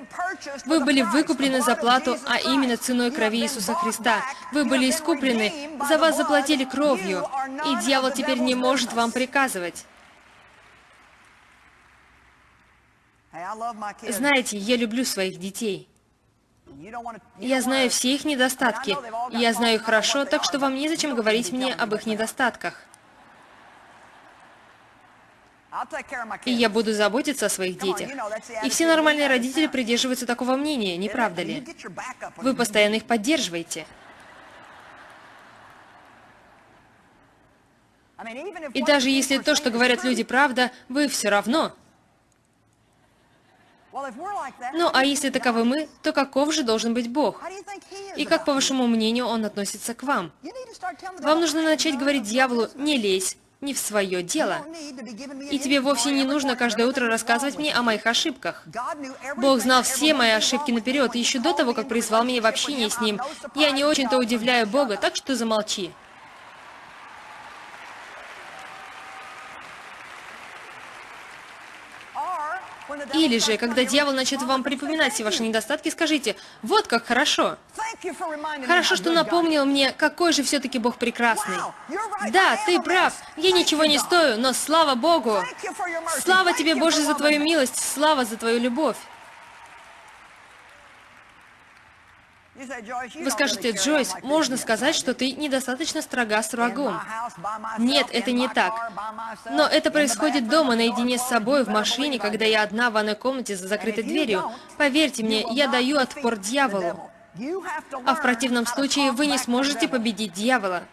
Вы были выкуплены за плату, а именно ценой крови Иисуса Христа. Вы были искуплены, за вас заплатили кровью, и дьявол теперь не может вам приказывать. Знаете, я люблю своих детей. Я знаю все их недостатки. Я знаю их хорошо, так что вам незачем говорить мне об их недостатках. И я буду заботиться о своих детях. И все нормальные родители придерживаются такого мнения, не правда ли? Вы постоянно их поддерживаете. И даже если то, что говорят люди, правда, вы все равно. Ну, а если таковы мы, то каков же должен быть Бог? И как, по вашему мнению, Он относится к вам? Вам нужно начать говорить дьяволу, не лезь, не в свое дело. И тебе вовсе не нужно каждое утро рассказывать мне о моих ошибках. Бог знал все мои ошибки наперед, еще до того, как призвал меня в общение с Ним. Я не очень-то удивляю Бога, так что замолчи. Или же, когда дьявол начнет вам припоминать все ваши недостатки, скажите, вот как хорошо. Хорошо, что напомнил мне, какой же все-таки Бог прекрасный. Да, ты прав, я ничего не стою, но слава Богу! Слава тебе, Боже, за твою милость, слава за твою любовь. Вы скажете, Джойс, можно сказать, что ты недостаточно строга с врагом. Нет, это не так. Но это происходит дома, наедине с собой, в машине, когда я одна в ванной комнате за закрытой дверью. Поверьте мне, я даю отпор дьяволу. А в противном случае вы не сможете победить дьявола.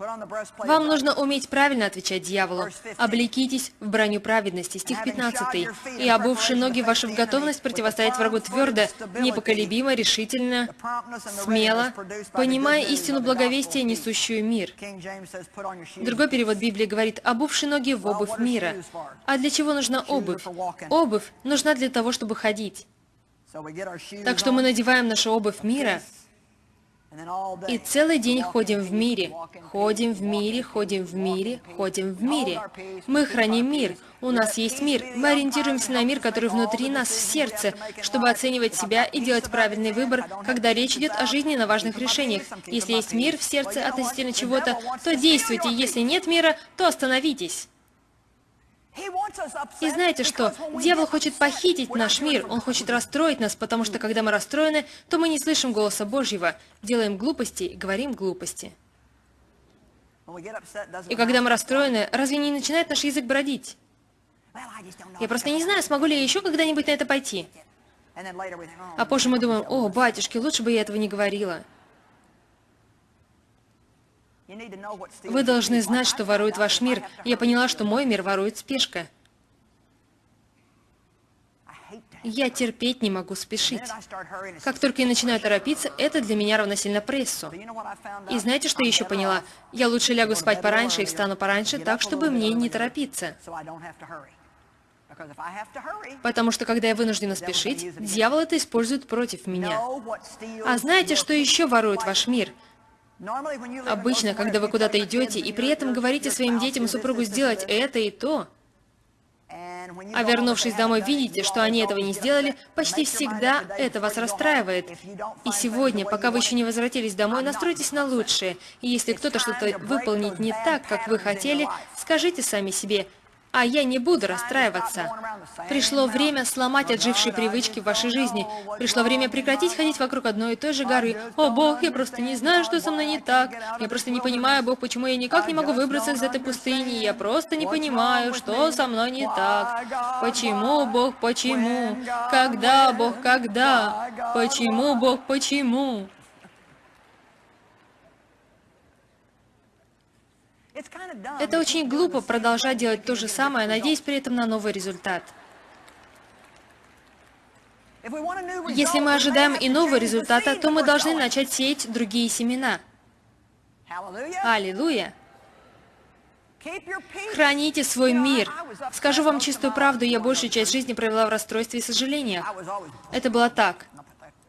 Вам нужно уметь правильно отвечать дьяволу. «Облекитесь в броню праведности», стих 15. «И обувши ноги ваши в готовность противостоять врагу твердо, непоколебимо, решительно, смело, понимая истину благовестия, несущую мир». Другой перевод Библии говорит «обувши ноги в обувь мира». А для чего нужна обувь? Обувь нужна для того, чтобы ходить. Так что мы надеваем нашу обувь мира, и целый день ходим в мире, ходим в мире, ходим в мире, ходим в мире. Мы храним мир, у нас есть мир, мы ориентируемся на мир, который внутри нас, в сердце, чтобы оценивать себя и делать правильный выбор, когда речь идет о жизненно важных решениях. Если есть мир в сердце относительно чего-то, то действуйте, если нет мира, то остановитесь. И знаете что? Дьявол хочет похитить наш мир, он хочет расстроить нас, потому что когда мы расстроены, то мы не слышим голоса Божьего, делаем глупости и говорим глупости. И когда мы расстроены, разве не начинает наш язык бродить? Я просто не знаю, смогу ли я еще когда-нибудь на это пойти. А позже мы думаем, о, батюшки, лучше бы я этого не говорила. Вы должны знать, что ворует ваш мир. Я поняла, что мой мир ворует спешка. Я терпеть не могу спешить. Как только я начинаю торопиться, это для меня равносильно прессу. И знаете, что я еще поняла? Я лучше лягу спать пораньше и встану пораньше, так, чтобы мне не торопиться. Потому что, когда я вынуждена спешить, дьявол это использует против меня. А знаете, что еще ворует ваш мир? Обычно, когда вы куда-то идете и при этом говорите своим детям и супругу сделать это и то, а вернувшись домой, видите, что они этого не сделали, почти всегда это вас расстраивает. И сегодня, пока вы еще не возвратились домой, настройтесь на лучшее. И если кто-то что-то выполнит не так, как вы хотели, скажите сами себе, а я не буду расстраиваться. Пришло время сломать отжившие привычки в вашей жизни. Пришло время прекратить ходить вокруг одной и той же горы. О, Бог, я просто не знаю, что со мной не так. Я просто не понимаю, Бог, почему я никак не могу выбраться из этой пустыни. Я просто не понимаю, что со мной не так. Почему, Бог, почему? Когда, Бог, когда? Почему, Бог, почему? Это очень глупо продолжать делать то же самое, надеясь при этом на новый результат. Если мы ожидаем иного результата, то мы должны начать сеять другие семена. Аллилуйя! Храните свой мир. Скажу вам чистую правду, я большую часть жизни провела в расстройстве и сожалениях. Это было так.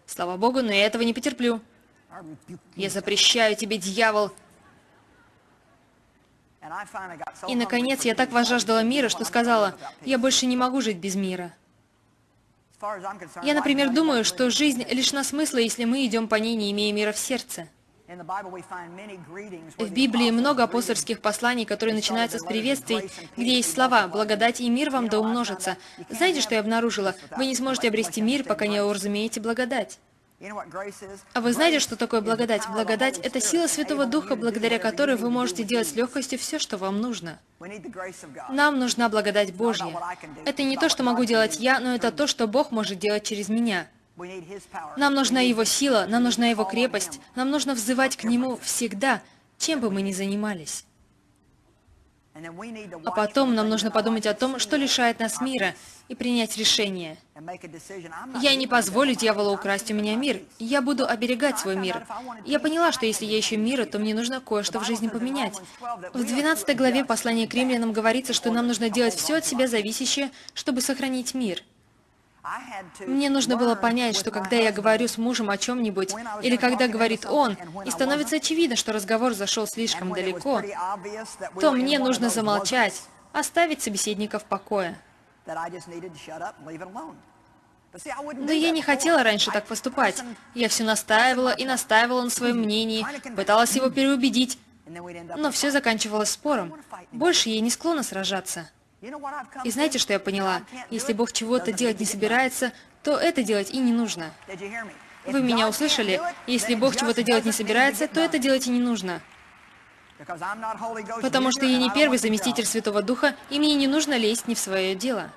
Слава Богу, но я этого не потерплю. Я запрещаю тебе, дьявол, и, наконец, я так возжаждала мира, что сказала, я больше не могу жить без мира. Я, например, думаю, что жизнь лишена смысла, если мы идем по ней, не имея мира в сердце. В Библии много апостольских посланий, которые начинаются с приветствий, где есть слова «благодать и мир вам да умножится». Знаете, что я обнаружила? Вы не сможете обрести мир, пока не уразумеете благодать. А вы знаете, что такое благодать? Благодать — это сила Святого Духа, благодаря которой вы можете делать с легкостью все, что вам нужно. Нам нужна благодать Божья. Это не то, что могу делать я, но это то, что Бог может делать через меня. Нам нужна Его сила, нам нужна Его крепость, нам нужно взывать к Нему всегда, чем бы мы ни занимались. А потом нам нужно подумать о том, что лишает нас мира, и принять решение. Я не позволю дьяволу украсть у меня мир. Я буду оберегать свой мир. Я поняла, что если я ищу мира, то мне нужно кое-что в жизни поменять. В 12 главе послания к римлянам говорится, что нам нужно делать все от себя зависящее, чтобы сохранить мир. Мне нужно было понять, что когда я говорю с мужем о чем-нибудь, или когда говорит он, и становится очевидно, что разговор зашел слишком далеко, то мне нужно замолчать, оставить собеседника в покое. Но я не хотела раньше так поступать. Я все настаивала и настаивала на своем мнении, пыталась его переубедить, но все заканчивалось спором. Больше я не склонна сражаться. И знаете, что я поняла? Если Бог чего-то делать не собирается, то это делать и не нужно. Вы меня услышали? Если Бог чего-то делать не собирается, то это делать и не нужно. Потому что я не первый заместитель Святого Духа, и мне не нужно лезть не в свое дело.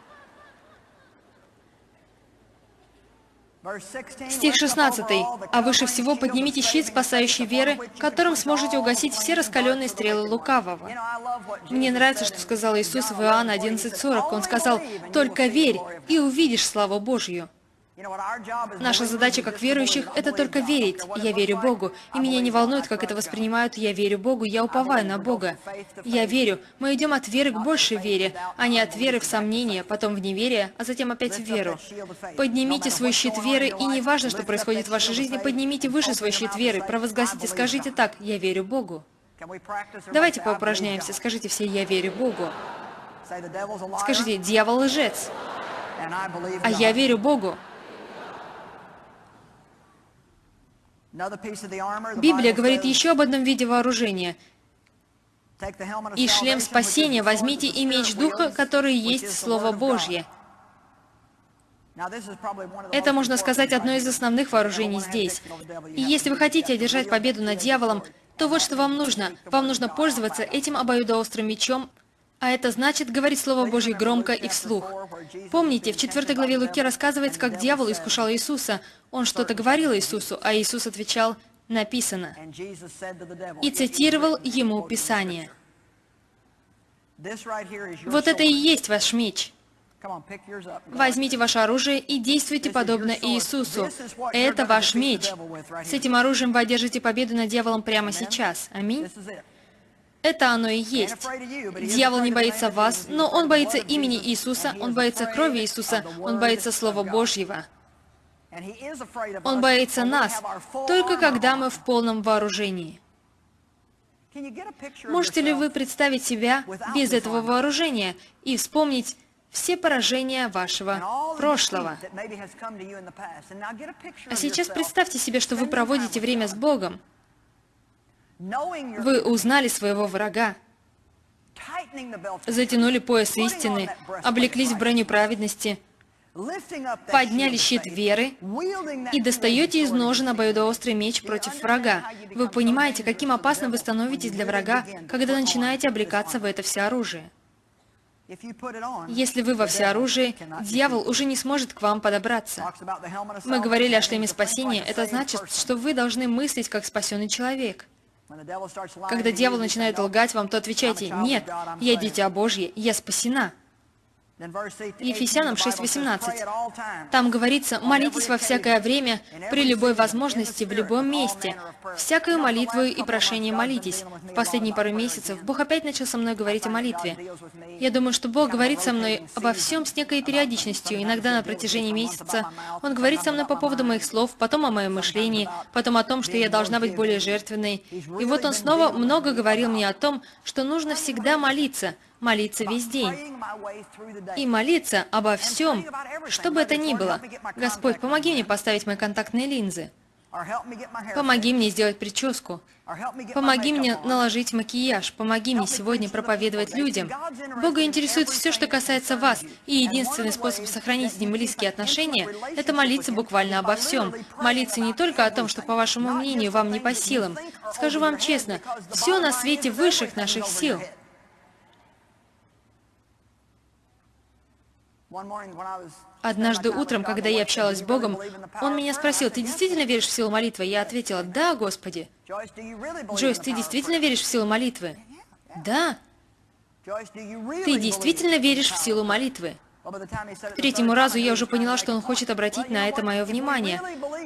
Стих 16. «А выше всего поднимите щит спасающей веры, которым сможете угасить все раскаленные стрелы лукавого». Мне нравится, что сказал Иисус в Иоанна 11.40. Он сказал, «Только верь, и увидишь славу Божью». Наша задача как верующих – это только верить. Я верю Богу, и меня не волнует, как это воспринимают. Я верю Богу, я уповаю на Бога. Я верю. Мы идем от веры к большей вере, а не от веры в сомнение, потом в неверие, а затем опять в веру. Поднимите свой щит веры, и не важно, что происходит в вашей жизни, поднимите выше свой щит веры, провозгласите, скажите так, я верю Богу. Давайте поупражняемся, скажите все, я верю Богу. Скажите, дьявол лжец, а я верю Богу. Библия говорит еще об одном виде вооружения. И шлем спасения возьмите и меч Духа, который есть Слово Божье. Это, можно сказать, одно из основных вооружений здесь. И если вы хотите одержать победу над дьяволом, то вот что вам нужно. Вам нужно пользоваться этим обоюдоострым мечом, а это значит говорить Слово Божье громко и вслух. Помните, в 4 главе Луки рассказывается, как дьявол искушал Иисуса. Он что-то говорил Иисусу, а Иисус отвечал «написано» и цитировал ему Писание. Вот это и есть ваш меч. Возьмите ваше оружие и действуйте подобно Иисусу. Это ваш меч. С этим оружием вы одержите победу над дьяволом прямо сейчас. Аминь. Это оно и есть. Дьявол не боится вас, но он боится имени Иисуса, он боится крови Иисуса, он боится Слова Божьего. Он боится нас, только когда мы в полном вооружении. Можете ли вы представить себя без этого вооружения и вспомнить все поражения вашего прошлого. А сейчас представьте себе, что вы проводите время с Богом. Вы узнали своего врага, затянули пояс истины, облеклись в броню праведности, подняли щит веры и достаете из ножен обоюдоострый меч против врага. Вы понимаете, каким опасным вы становитесь для врага, когда начинаете облекаться в это все оружие. Если вы во всеоружии, дьявол уже не сможет к вам подобраться. Мы говорили о шлеме спасения. Это значит, что вы должны мыслить как спасенный человек. Когда дьявол начинает лгать вам, то отвечайте, «Нет, я дитя Божье, я спасена». Ефесянам 6.18. Там говорится, молитесь во всякое время, при любой возможности, в любом месте. Всякую молитву и прошение молитесь. В последние пару месяцев Бог опять начал со мной говорить о молитве. Я думаю, что Бог говорит со мной обо всем с некой периодичностью. Иногда на протяжении месяца Он говорит со мной по поводу моих слов, потом о моем мышлении, потом о том, что я должна быть более жертвенной. И вот Он снова много говорил мне о том, что нужно всегда молиться, молиться весь день. И молиться обо всем, что бы это ни было. Господь, помоги мне поставить мои контактные линзы. Помоги мне сделать прическу. Помоги мне наложить макияж. Помоги мне сегодня проповедовать людям. Бога интересует все, что касается вас, и единственный способ сохранить с Ним близкие отношения – это молиться буквально обо всем. Молиться не только о том, что, по вашему мнению, вам не по силам. Скажу вам честно, все на свете высших наших сил. Однажды утром, когда я общалась с Богом, Он меня спросил, «Ты действительно веришь в силу молитвы?» Я ответила, «Да, Господи». Джойс, ты действительно веришь в силу молитвы? Да. Ты действительно веришь в силу молитвы? К третьему разу я уже поняла, что он хочет обратить на это мое внимание.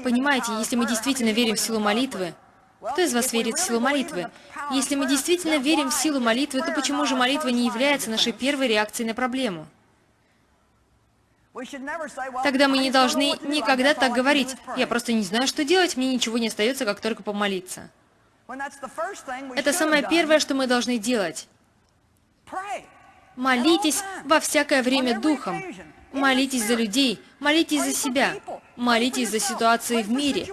Понимаете, если мы действительно верим в силу молитвы, кто из вас верит в силу молитвы? Если мы действительно верим в силу молитвы, то почему же молитва не является нашей первой реакцией на проблему? Тогда мы не должны никогда так говорить. Я просто не знаю, что делать, мне ничего не остается, как только помолиться. Это самое первое, что мы должны делать. Молитесь во всякое время Духом. Молитесь за людей, молитесь за себя, молитесь за ситуации в мире.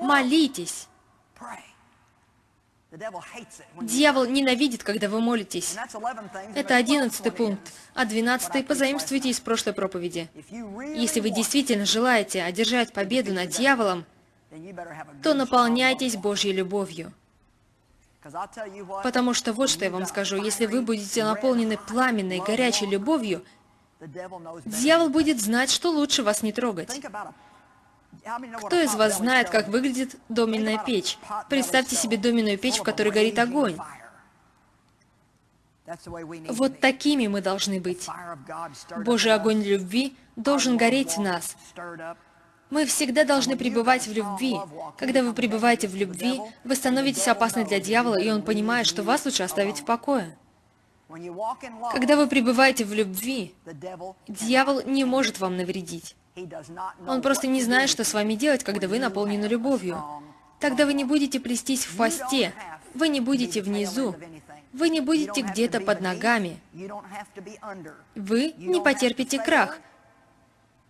Молитесь. Дьявол ненавидит, когда вы молитесь. Это одиннадцатый пункт, а двенадцатый позаимствуйте из прошлой проповеди. Если вы действительно желаете одержать победу над дьяволом, то наполняйтесь Божьей любовью. Потому что вот что я вам скажу, если вы будете наполнены пламенной, горячей любовью, дьявол будет знать, что лучше вас не трогать. Кто из вас знает, как выглядит доменная печь? Представьте себе доменную печь, в которой горит огонь. Вот такими мы должны быть. Божий огонь любви должен гореть в нас. Мы всегда должны пребывать в любви. Когда вы пребываете в любви, вы становитесь опасны для дьявола, и он понимает, что вас лучше оставить в покое. Когда вы пребываете в любви, дьявол не может вам навредить. Он просто не знает, что с вами делать, когда вы наполнены любовью. Тогда вы не будете плестись в хвосте, вы не будете внизу, вы не будете где-то под ногами. Вы не потерпите крах.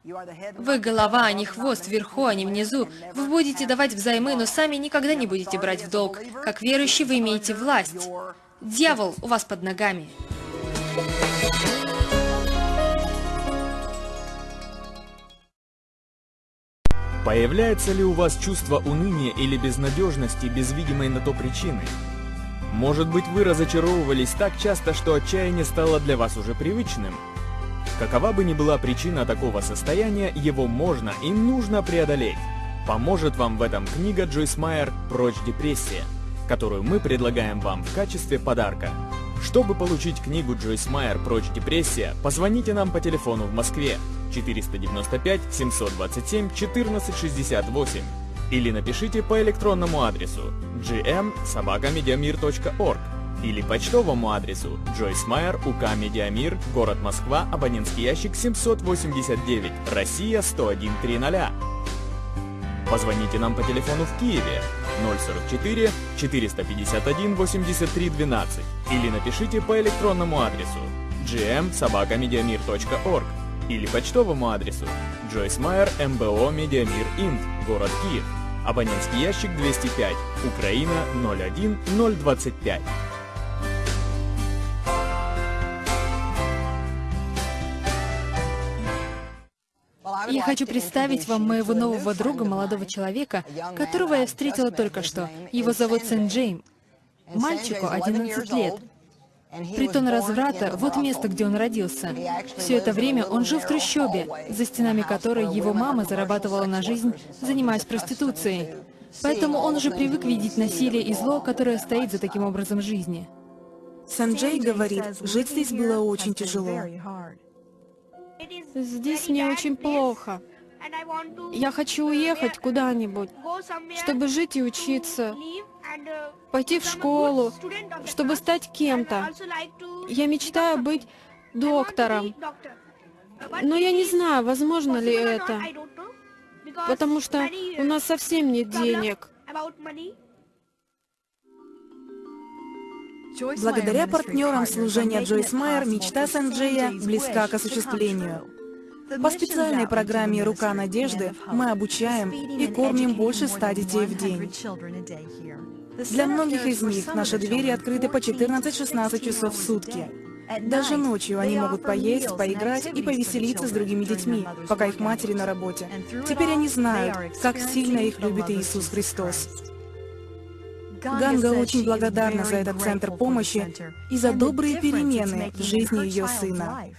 Вы голова, а не хвост, вверху, а не внизу. Вы будете давать взаймы, но сами никогда не будете брать в долг. Как верующий вы имеете власть. Дьявол у вас под ногами. Появляется ли у вас чувство уныния или безнадежности без видимой на то причины? Может быть вы разочаровывались так часто, что отчаяние стало для вас уже привычным? Какова бы ни была причина такого состояния, его можно и нужно преодолеть. Поможет вам в этом книга Джойс Майер «Прочь депрессия», которую мы предлагаем вам в качестве подарка. Чтобы получить книгу Джойс Майер «Прочь депрессия», позвоните нам по телефону в Москве 495 727 1468 или напишите по электронному адресу gm.sobacamediamir.org или почтовому адресу Джойс Майер, УК Медиамир, город Москва, абонентский ящик 789, Россия 10130. Позвоните нам по телефону в Киеве 044 451 83 12 или напишите по электронному адресу gm.sobacamediamir.org или почтовому адресу Джойс Майер, МБО Медиамир Инт, город Киев. Абонентский ящик 205, Украина 01025. Я хочу представить вам моего нового друга, молодого человека, которого я встретила только что. Его зовут Сен Джейм. Мальчику 11 лет. Притон разврата — вот место, где он родился. Все это время он жил в трущобе, за стенами которой его мама зарабатывала на жизнь, занимаясь проституцией. Поэтому он уже привык видеть насилие и зло, которое стоит за таким образом жизни. Санджей говорит, жить здесь было очень тяжело. Здесь мне очень плохо. Я хочу уехать куда-нибудь, чтобы жить и учиться, пойти в школу, чтобы стать кем-то. Я мечтаю быть доктором. Но я не знаю, возможно ли это, потому что у нас совсем нет денег. Благодаря партнерам служения Джойс Майер мечта Санджея близка к осуществлению. По специальной программе «Рука надежды» мы обучаем и кормим больше ста детей в день. Для многих из них наши двери открыты по 14-16 часов в сутки. Даже ночью они могут поесть, поиграть и повеселиться с другими детьми, пока их матери на работе. Теперь они знают, как сильно их любит Иисус Христос. Ганга очень благодарна за этот центр помощи и за добрые перемены в жизни ее сына.